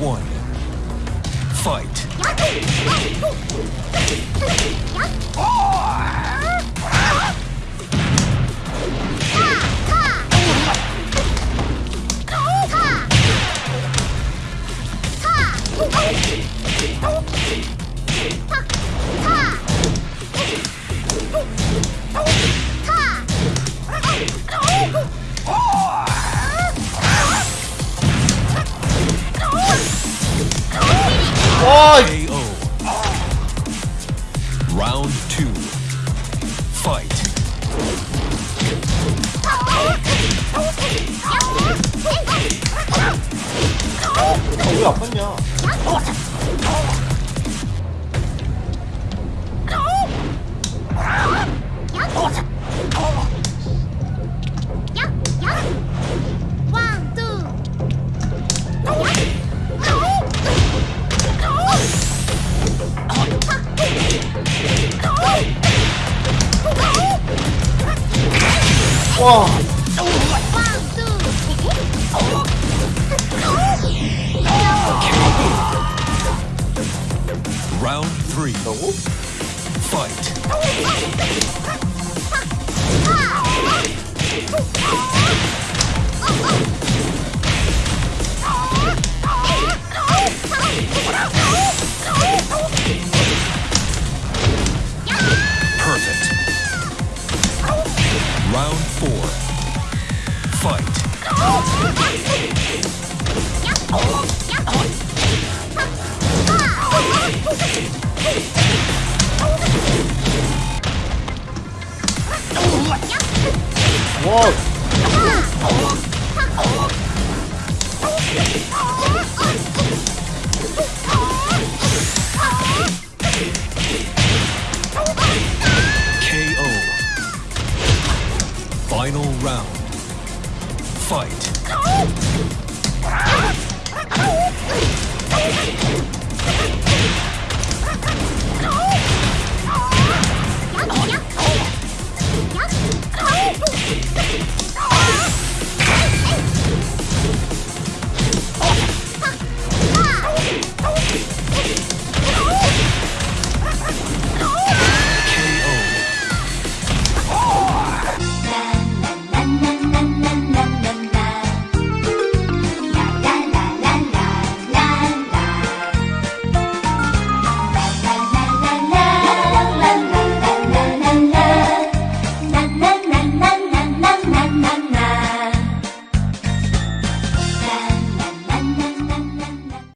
one. Fight. 아 라운드 2 파이트 왜 아팠냐 와 One, two. Round three. 라고? Fight. Perfect. KO. Final round. Fight.